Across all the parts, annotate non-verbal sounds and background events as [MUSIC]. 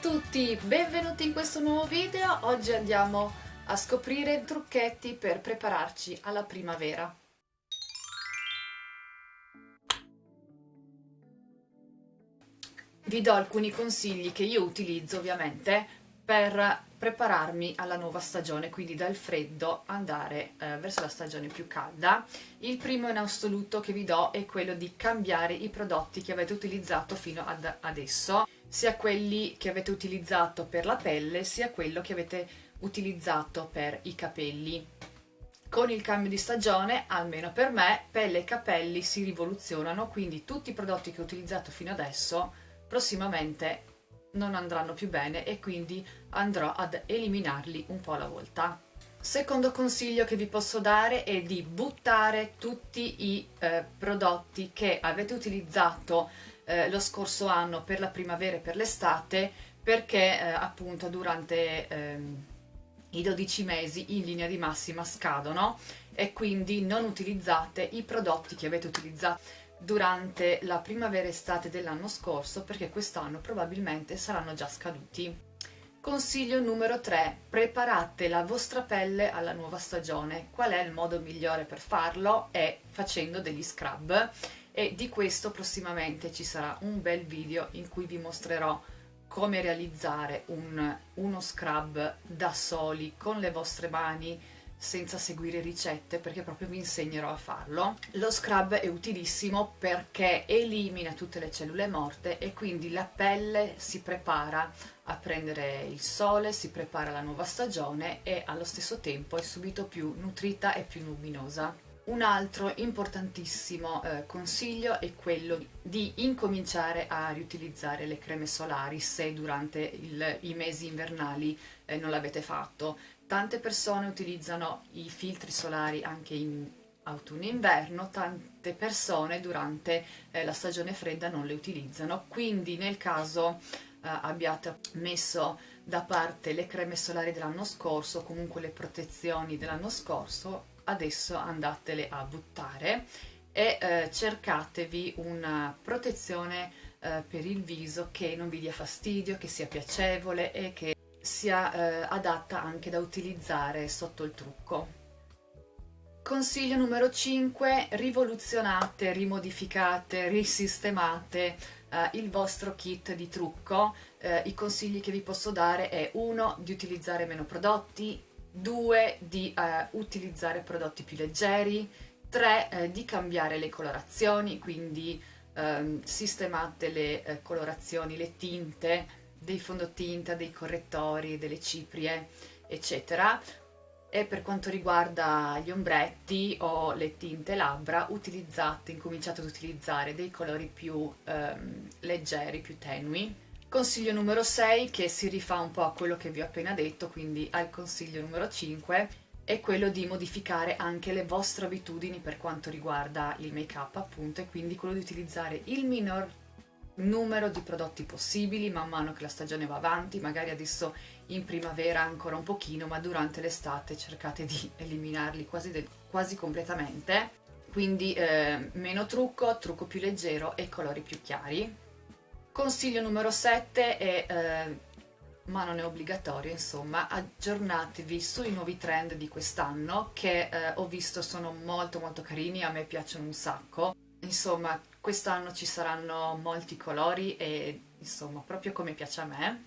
tutti, benvenuti in questo nuovo video. Oggi andiamo a scoprire trucchetti per prepararci alla primavera. Vi do alcuni consigli che io utilizzo ovviamente per prepararmi alla nuova stagione, quindi dal freddo andare eh, verso la stagione più calda. Il primo in assoluto che vi do è quello di cambiare i prodotti che avete utilizzato fino ad adesso sia quelli che avete utilizzato per la pelle sia quello che avete utilizzato per i capelli. Con il cambio di stagione, almeno per me, pelle e capelli si rivoluzionano, quindi tutti i prodotti che ho utilizzato fino adesso prossimamente non andranno più bene e quindi andrò ad eliminarli un po' alla volta. Secondo consiglio che vi posso dare è di buttare tutti i eh, prodotti che avete utilizzato eh, lo scorso anno per la primavera e per l'estate perché eh, appunto durante ehm, i 12 mesi in linea di massima scadono e quindi non utilizzate i prodotti che avete utilizzato durante la primavera estate dell'anno scorso perché quest'anno probabilmente saranno già scaduti. Consiglio numero 3. Preparate la vostra pelle alla nuova stagione. Qual è il modo migliore per farlo? È facendo degli scrub e di questo prossimamente ci sarà un bel video in cui vi mostrerò come realizzare un, uno scrub da soli con le vostre mani senza seguire ricette perché proprio vi insegnerò a farlo. Lo scrub è utilissimo perché elimina tutte le cellule morte e quindi la pelle si prepara a prendere il sole, si prepara alla nuova stagione e allo stesso tempo è subito più nutrita e più luminosa. Un altro importantissimo eh, consiglio è quello di incominciare a riutilizzare le creme solari se durante il, i mesi invernali eh, non l'avete fatto. Tante persone utilizzano i filtri solari anche in autunno e inverno, tante persone durante eh, la stagione fredda non le utilizzano, quindi nel caso eh, abbiate messo da parte le creme solari dell'anno scorso, comunque le protezioni dell'anno scorso, adesso andatele a buttare e eh, cercatevi una protezione eh, per il viso che non vi dia fastidio, che sia piacevole e che sia eh, adatta anche da utilizzare sotto il trucco. Consiglio numero 5, rivoluzionate, rimodificate, risistemate eh, il vostro kit di trucco. Eh, I consigli che vi posso dare è 1. di utilizzare meno prodotti, 2 di eh, utilizzare prodotti più leggeri, 3 eh, di cambiare le colorazioni, quindi ehm, sistemate le eh, colorazioni, le tinte, dei fondotinta, dei correttori, delle ciprie, eccetera. E per quanto riguarda gli ombretti o le tinte labbra, utilizzate, incominciate ad utilizzare dei colori più ehm, leggeri, più tenui, Consiglio numero 6, che si rifà un po' a quello che vi ho appena detto, quindi al consiglio numero 5, è quello di modificare anche le vostre abitudini per quanto riguarda il make up appunto e quindi quello di utilizzare il minor numero di prodotti possibili man mano che la stagione va avanti, magari adesso in primavera ancora un pochino, ma durante l'estate cercate di [LAUGHS] eliminarli quasi, quasi completamente. Quindi eh, meno trucco, trucco più leggero e colori più chiari. Consiglio numero 7 è, eh, ma non è obbligatorio, insomma, aggiornatevi sui nuovi trend di quest'anno che eh, ho visto sono molto molto carini, a me piacciono un sacco. Insomma, quest'anno ci saranno molti colori e insomma, proprio come piace a me.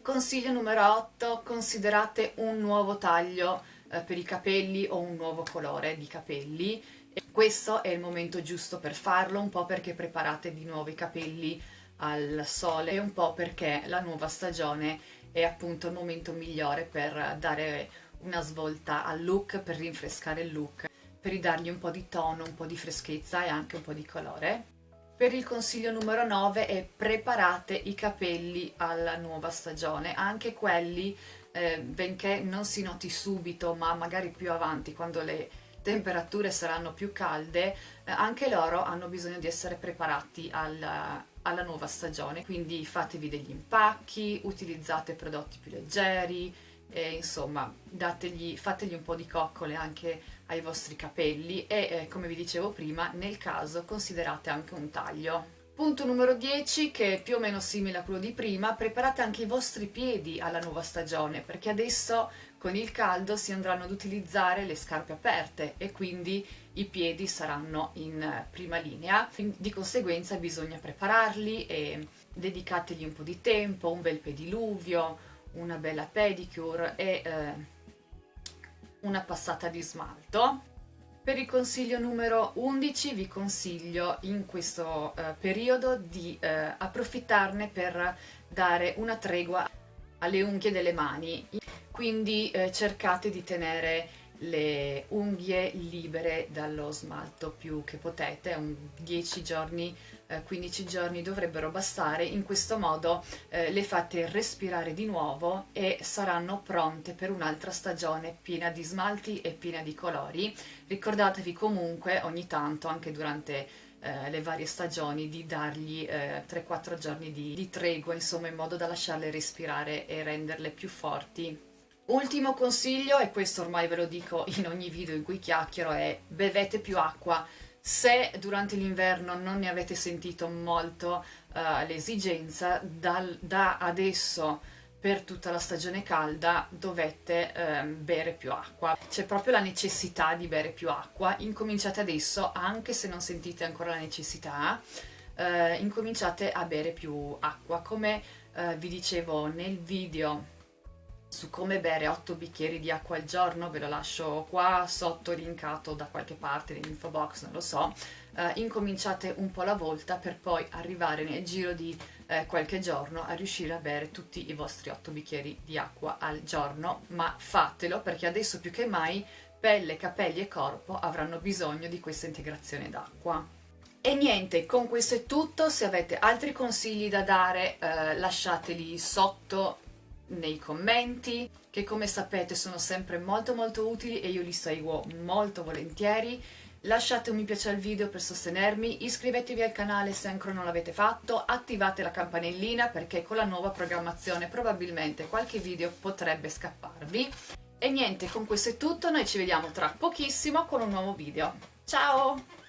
Consiglio numero 8, considerate un nuovo taglio eh, per i capelli o un nuovo colore di capelli. E questo è il momento giusto per farlo, un po' perché preparate di nuovo i capelli al sole e un po' perché la nuova stagione è appunto il momento migliore per dare una svolta al look, per rinfrescare il look, per ridargli un po' di tono, un po' di freschezza e anche un po' di colore. Per il consiglio numero 9 è preparate i capelli alla nuova stagione, anche quelli, eh, benché non si noti subito, ma magari più avanti, quando le temperature saranno più calde, eh, anche loro hanno bisogno di essere preparati al, alla nuova stagione, quindi fatevi degli impacchi, utilizzate prodotti più leggeri, e insomma dategli, fategli un po' di coccole anche ai vostri capelli e eh, come vi dicevo prima nel caso considerate anche un taglio. Punto numero 10, che è più o meno simile a quello di prima, preparate anche i vostri piedi alla nuova stagione, perché adesso con il caldo si andranno ad utilizzare le scarpe aperte e quindi i piedi saranno in prima linea, di conseguenza bisogna prepararli e dedicategli un po' di tempo, un bel pediluvio, una bella pedicure e eh, una passata di smalto. Per il consiglio numero 11 vi consiglio in questo eh, periodo di eh, approfittarne per dare una tregua alle unghie delle mani quindi eh, cercate di tenere le unghie libere dallo smalto più che potete, un 10 giorni, 15 giorni dovrebbero bastare, in questo modo eh, le fate respirare di nuovo e saranno pronte per un'altra stagione piena di smalti e piena di colori. Ricordatevi comunque ogni tanto, anche durante eh, le varie stagioni, di dargli eh, 3-4 giorni di, di tregua, insomma in modo da lasciarle respirare e renderle più forti Ultimo consiglio, e questo ormai ve lo dico in ogni video in cui chiacchiero, è bevete più acqua. Se durante l'inverno non ne avete sentito molto uh, l'esigenza, da adesso per tutta la stagione calda dovete eh, bere più acqua. C'è proprio la necessità di bere più acqua, incominciate adesso, anche se non sentite ancora la necessità, eh, incominciate a bere più acqua. Come eh, vi dicevo nel video su come bere 8 bicchieri di acqua al giorno, ve lo lascio qua sotto linkato da qualche parte nell'info box, non lo so, eh, incominciate un po' alla volta per poi arrivare nel giro di eh, qualche giorno a riuscire a bere tutti i vostri 8 bicchieri di acqua al giorno, ma fatelo perché adesso più che mai pelle, capelli e corpo avranno bisogno di questa integrazione d'acqua. E niente, con questo è tutto, se avete altri consigli da dare eh, lasciateli sotto nei commenti, che come sapete sono sempre molto molto utili e io li seguo molto volentieri. Lasciate un mi piace al video per sostenermi, iscrivetevi al canale se ancora non l'avete fatto, attivate la campanellina perché con la nuova programmazione probabilmente qualche video potrebbe scapparvi. E niente, con questo è tutto, noi ci vediamo tra pochissimo con un nuovo video. Ciao!